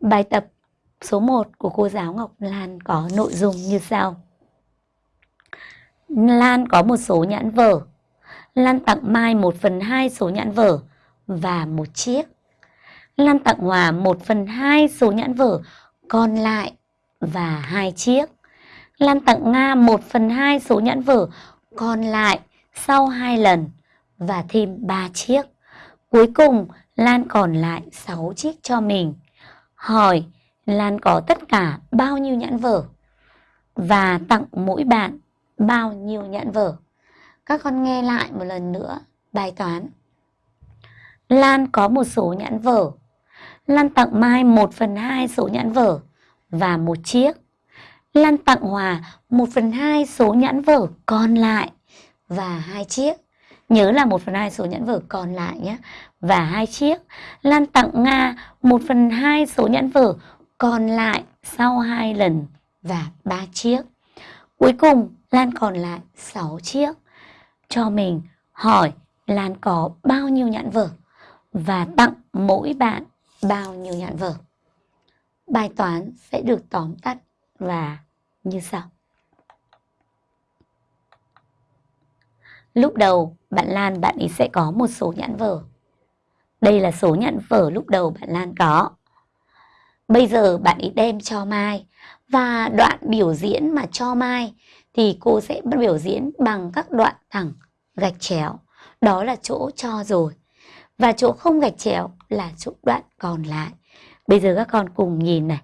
Bài tập số 1 của cô giáo Ngọc Lan có nội dung như sau. Lan có một số nhãn vở. Lan tặng Mai 1 phần 2 số nhãn vở và một chiếc. Lan tặng Hòa 1 phần 2 số nhãn vở, còn lại và hai chiếc. Lan tặng Nga 1 phần 2 số nhãn vở, còn lại sau hai lần và thêm 3 chiếc. Cuối cùng, Lan còn lại 6 chiếc cho mình. Hỏi, Lan có tất cả bao nhiêu nhãn vở? Và tặng mỗi bạn bao nhiêu nhãn vở? Các con nghe lại một lần nữa, bài toán. Lan có một số nhãn vở. Lan tặng Mai 1 phần 2 số nhãn vở và một chiếc. Lan tặng Hòa 1 phần 2 số nhãn vở còn lại và hai chiếc. Nhớ là 1 phần 2 số nhãn vở còn lại nhé. Và hai chiếc. Lan tặng Nga 1 phần 2 số nhãn vở còn lại sau hai lần và ba chiếc. Cuối cùng, Lan còn lại 6 chiếc. Cho mình hỏi Lan có bao nhiêu nhãn vở và tặng mỗi bạn bao nhiêu nhãn vở. Bài toán sẽ được tóm tắt và như sau. Lúc đầu, bạn Lan, bạn ấy sẽ có một số nhãn vở. Đây là số nhãn vở lúc đầu bạn Lan có. Bây giờ bạn ấy đem cho Mai, và đoạn biểu diễn mà cho Mai thì cô sẽ biểu diễn bằng các đoạn thẳng, gạch chéo. Đó là chỗ cho rồi. Và chỗ không gạch chéo là chỗ đoạn còn lại. Bây giờ các con cùng nhìn này.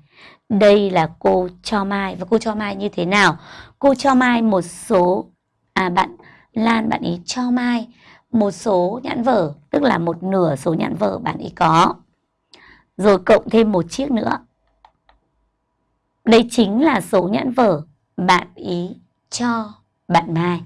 Đây là cô cho Mai và cô cho Mai như thế nào? Cô cho Mai một số à bạn Lan bạn ý cho Mai một số nhãn vở, tức là một nửa số nhãn vở bạn ý có. Rồi cộng thêm một chiếc nữa. Đây chính là số nhãn vở bạn ý cho bạn Mai.